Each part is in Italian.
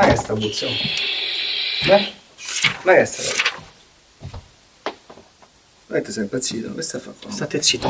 Ma che sta puzza? Beh? Ma che sta cosa? Ma te sei impazzito? Che stai a fare? State zitto.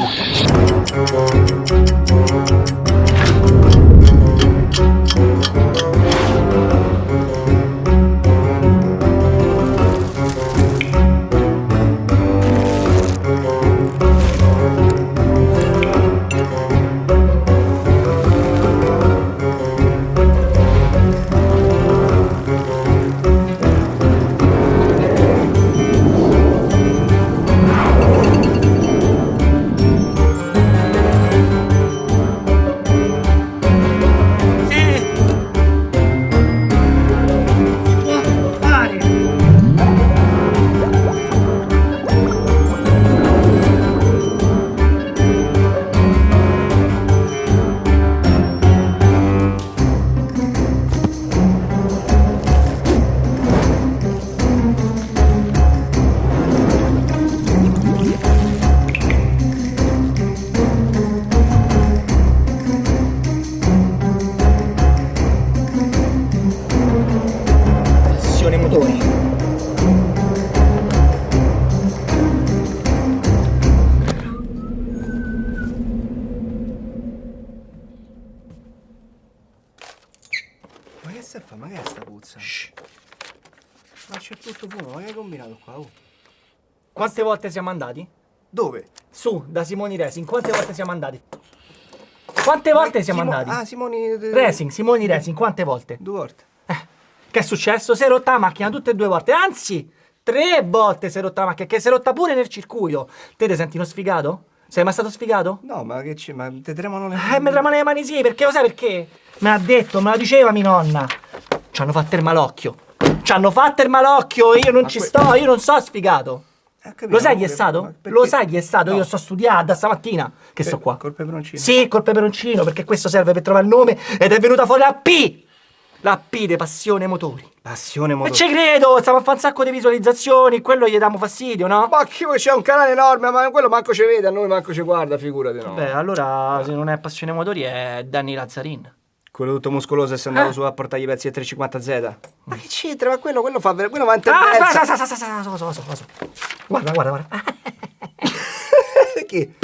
Passione motori. Ma che stai a fare? Ma che è sta puzza? Ma c'è tutto fumo, ma che hai combinato qua? Oh? Quante volte siamo andati? Dove? Su, da Simoni Racing, quante volte siamo andati? Quante volte siamo Simo- andati? Ah, Simoni... Racing, Simoni Racing, quante volte? Due volte. Che è successo? Si è rotta la macchina tutte e due volte, anzi, tre volte si è rotta la macchina, che si è rotta pure nel circuito. Te ti senti uno sfigato? Sei mai stato sfigato? No, ma che c'è? Ma te tremano le Eh, mi tremano le mani sì, perché lo sai perché? Me l'ha detto, me la diceva mia nonna. Ci hanno fatto il malocchio. Ci hanno fatto il malocchio, io non Ma ci sto, io non so sfigato. Eh, capito, Lo sai chi è stato? Lo sai chi è stato? No. Io sto studiando da stamattina che sto qua. Col peperoncino? Sì, col peperoncino, perché questo serve per trovare il nome ed è venuta fuori la P! La P di passione motori. Passione E motori. ci credo, stiamo a fare un sacco di visualizzazioni, quello gli diamo fastidio, no? Ma che vuoi, c'è un canale enorme, ma quello manco ci vede, a noi manco ci guarda, figurati, no. Beh, allora se non è passione motori è Danny Lazzarin. Quello tutto muscoloso e è andato Eh? su a portargli i pezzi del 350Z. Ma che c'entra? Ma quello, quello fa quello va in Ah, aspetta, tendenza. aspetta, aspetta, aspetta, aspetta, aspetta, aspetta. Guarda, guarda, guarda. Chi?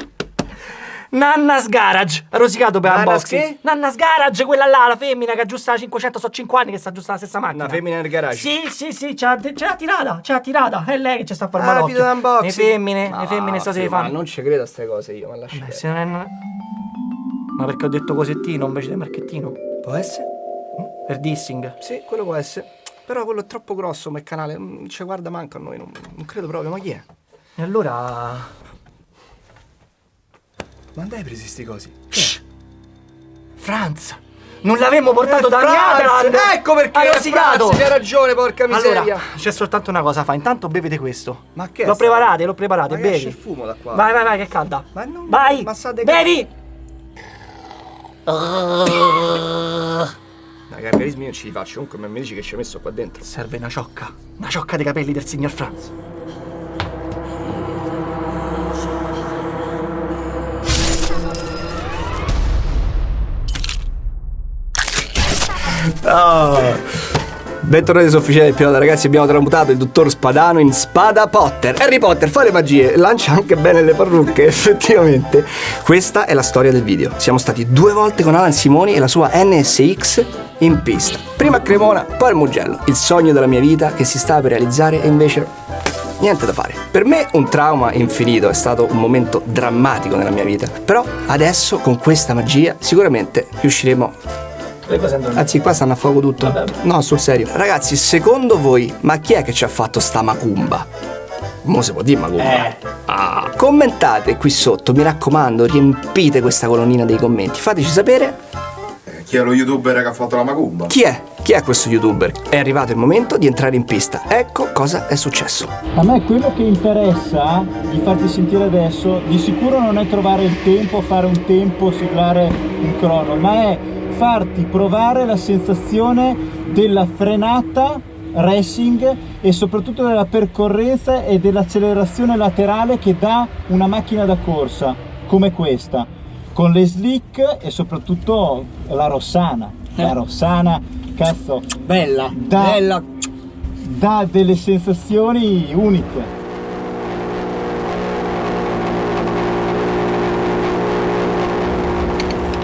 Nanna's Garage, rosicato per Nanna's unboxing. che? Nanna's Garage, quella là, la femmina che aggiusta la 500, so 5 anni che sta aggiustando la stessa macchina. Una femmina nel garage? Sì, sì, sì, c'ha, c'ha tirata, c'ha tirata. È lei che ci sta a fare Ah, malocchio. video d'unboxing. Le femmine, Ma le femmine so se le figlio, Ma fanno. non ci credo a queste cose io, ma lascia Beh, se non è... Ma perché ho detto cosettino invece di marchettino? Può essere? Per dissing. Sì, quello può essere. Però quello è troppo grosso come canale, non ci guarda manco a noi, non, non credo proprio, ma chi è? E allora... Ma andai presi sti cosi? Shh. Franz! Non l'avevamo portato da Franz, Miatland! Ecco perché Ha rosicato! Hai ragione, porca miseria. Allora, c'è soltanto una cosa, fa. Intanto bevete questo. Ma che L'ho preparate, l'ho preparate, Ma che bevi. il fumo da qua? Vai, vai, vai, che calda. Ma non- Vai! ma sa de- Bevi! Dai, gargarismi io non ci li faccio, comunque mi dici che ci hai messo qua dentro. Serve una ciocca. Una ciocca dei capelli del signor Franz. Bentornati su Ufficiale del Pilota, ragazzi. Abbiamo tramutato il dottor Spadano in Spada Potter. Harry Potter fa le magie, lancia anche bene le parrucche, effettivamente. Questa è la storia del video. Siamo stati due volte con Alan Simoni e la sua NSX in pista. Prima a Cremona, poi al Mugello. Il sogno della mia vita che si stava per realizzare e invece niente da fare. Per me un trauma infinito, è stato un momento drammatico nella mia vita. Però adesso con questa magia sicuramente riusciremo. Anzi, qua stanno a fuoco tutto. Vabbè. No, sul serio. Ragazzi, secondo voi, ma chi è che ci ha fatto sta macumba? Mo si può dire macumba. Eh. Ah. Commentate qui sotto, mi raccomando, riempite questa colonnina dei commenti. Fateci sapere Eh, Chi è lo youtuber che ha fatto la macumba? chi è. Chi è questo youtuber? È arrivato il momento di entrare in pista. Ecco cosa è successo. A me quello che interessa di farti sentire adesso di sicuro non è trovare il tempo, fare un tempo, siglare un crono, ma è farti provare la sensazione della frenata racing e soprattutto della percorrenza e dell'accelerazione laterale che dà una macchina da corsa come questa con le slick e soprattutto la Rossana la Rossana cazzo, Bella, Da- bella. dà delle sensazioni uniche.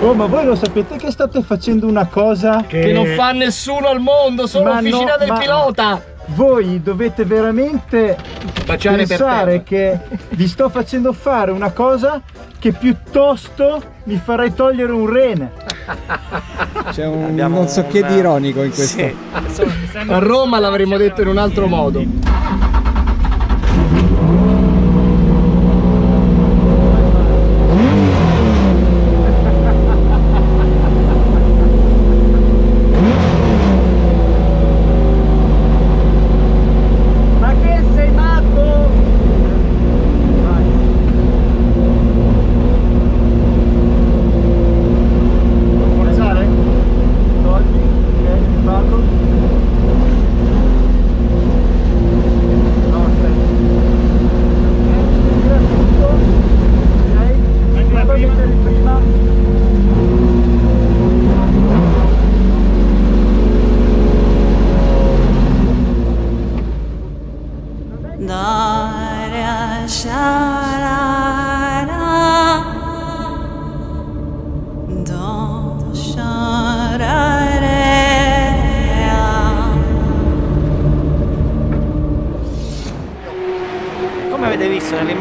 Oh, ma voi lo sapete che state facendo una cosa Che non fa nessuno al mondo, solo Ma no, officina del ma- pilota. Voi dovete veramente Baciare pensare che vi sto facendo fare una cosa che piuttosto mi farei togliere un rene. C'è un Abbiamo non so che di ironico in questo. Sì. A Roma l'avremmo detto in un altro modo.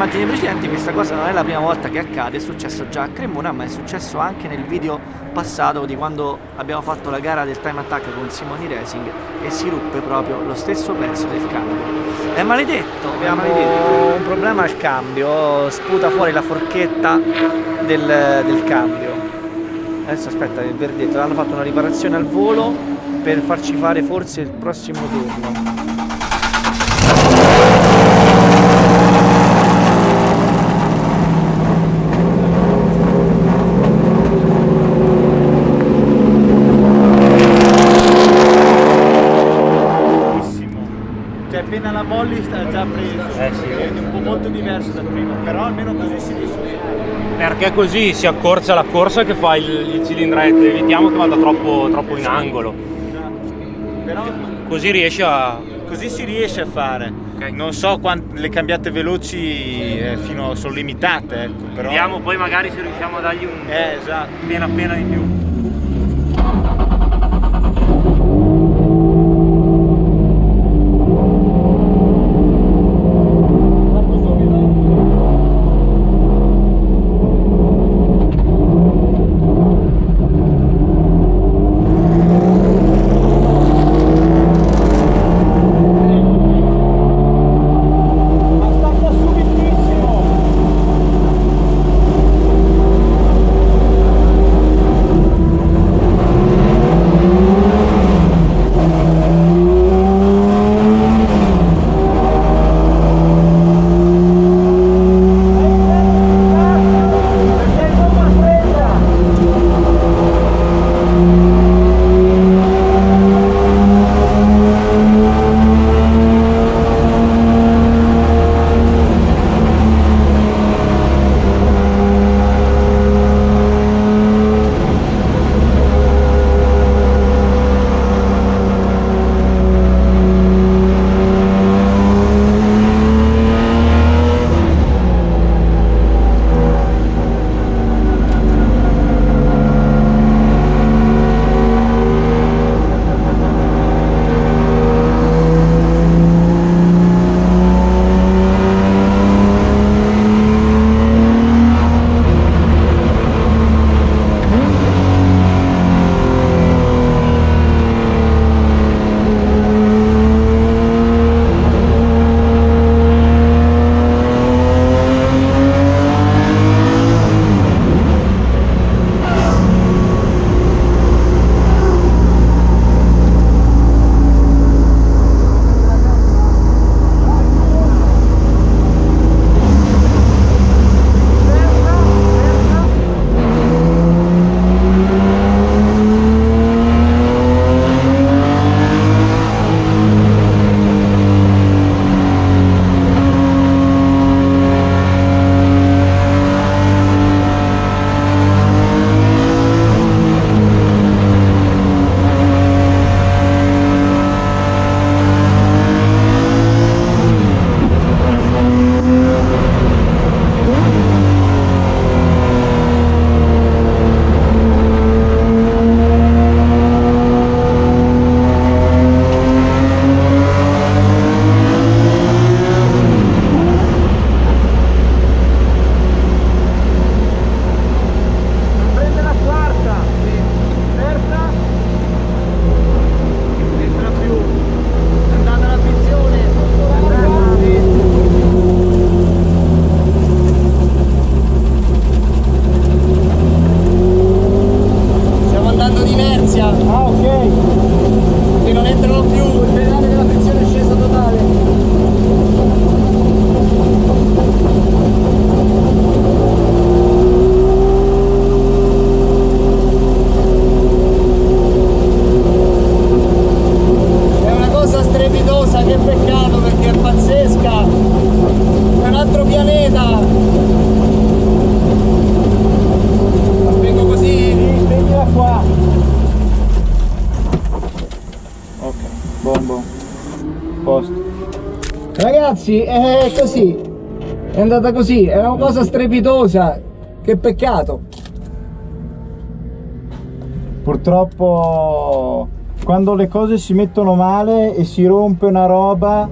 Immagini precedenti, questa cosa non è la prima volta che accade, è successo già a Cremona, ma è successo anche nel video passato di quando abbiamo fatto la gara del time attack con Simoni Racing e si ruppe proprio lo stesso pezzo del cambio. È maledetto, abbiamo un problema al cambio, sputa fuori la forchetta del, del cambio. Adesso aspetta, il verdetto, hanno fatto una riparazione al volo per farci fare forse il prossimo turno. Cioè appena la molli sta già preso. Eh sì. È un po' molto diverso dal primo, però almeno così si riesce. Perché così si accorcia la corsa che fa il, il cilindretto, evitiamo che vada troppo, troppo in angolo. Però Così riesce a. così si riesce a fare. Non so quant- le cambiate veloci eh, fino sono limitate, ecco, però. Vediamo poi magari se riusciamo a dargli un Eh, esatto. appena appena in più. bombo. Posto ragazzi è così. È andata così. È una cosa strepitosa. Che peccato. Purtroppo quando le cose si mettono male e si rompe una roba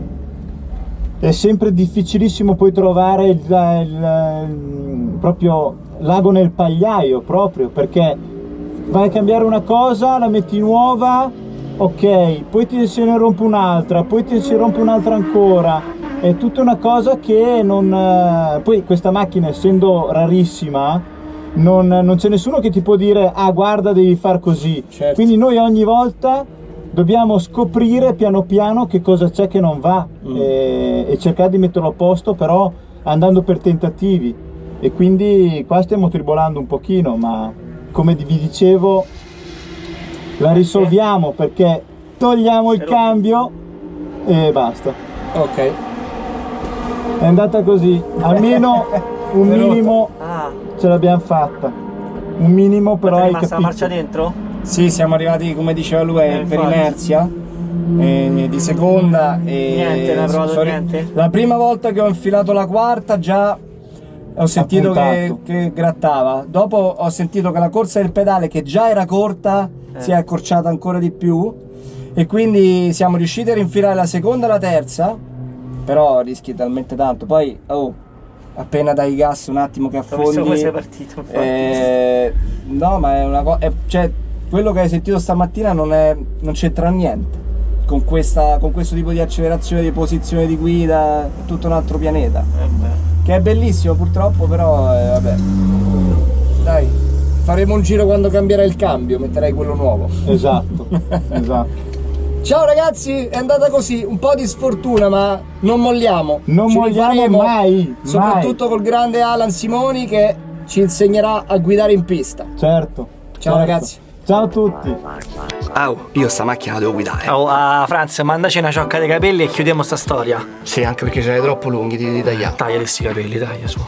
è sempre difficilissimo poi trovare il, il, il proprio l'ago nel pagliaio proprio perché vai a cambiare una cosa la metti nuova ok, poi ti se ne rompe un'altra, poi ti si rompe un'altra ancora. È tutta una cosa che non. eh, Poi questa macchina, essendo rarissima, non, non c'è nessuno che ti può dire: ah, guarda, devi far così. Certo. Quindi noi ogni volta dobbiamo scoprire piano piano che cosa c'è che non va e, e cercare di metterlo a posto, però andando per tentativi. E quindi qua stiamo tribolando un pochino, ma come vi dicevo, la risolviamo perché togliamo il cambio e basta. Ok. È andata così, almeno un minimo Ah, ce l'abbiamo fatta. Un minimo però è rimasta la marcia dentro? Sì, siamo arrivati, come diceva lui, Eh, per infatti. inerzia. eh, di seconda e Niente, non hai provato niente? la prima volta che ho infilato la quarta già ho sentito che, che grattava dopo ho sentito che la corsa del pedale che già era corta Eh. si è accorciata ancora di più e quindi siamo riusciti a rinfilare la seconda e la terza però rischi talmente tanto poi oh, appena dai gas un attimo che affondi come sei partito. eh, no, ma è una cosa. Cioè, quello che hai sentito stamattina non, è, non c'entra niente. Con, questa, con questo tipo di accelerazione, di posizione di guida, è tutto un altro pianeta. Eh. Che è bellissimo purtroppo, però eh, vabbè. Dai, faremo un giro quando cambierà il cambio, metterai quello nuovo. Esatto, esatto. Ciao ragazzi, è andata così, un po' di sfortuna, ma non molliamo. Non Ci molliamo mai, Soprattutto col grande Alan Simoni che ci insegnerà a guidare in pista. Certo. Ciao certo. ragazzi. Ciao a tutti. Au, io sta macchina la devo guidare. Oh, ah, Franz, mandaci una ciocca dei capelli e chiudiamo sta storia. Sì, anche perché ce l'hai troppo lunghi, ti devi tagliare. Taglia questi capelli, taglia su.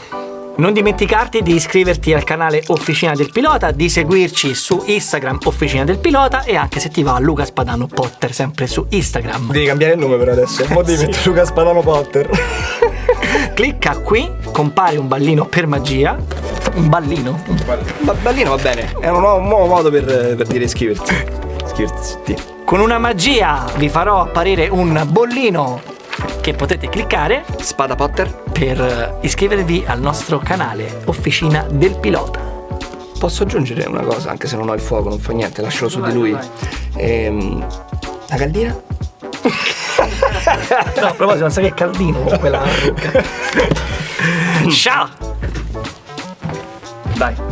Non dimenticarti di iscriverti al canale Officina del Pilota, di seguirci su Instagram Officina del Pilota e anche se ti va Luca Spadano Potter sempre su Instagram. Devi cambiare il nome per adesso. Mo devi mettere Luca Spadano Potter. Clicca qui, compare un ballino per magia. Un ballino? Ba- ballino va bene, è un nuovo, un nuovo modo per, per dire iscriverti. Iscriverti. Con una magia vi farò apparire un bollino che potete cliccare Spada Potter? per iscrivervi al nostro canale Officina del Pilota. Posso aggiungere una cosa, anche se non ho il fuoco, non fa niente, lascialo su di lui. Ehm, la caldina? No, a proposito, non sai che caldino con quella rucca. Ciao! Dai.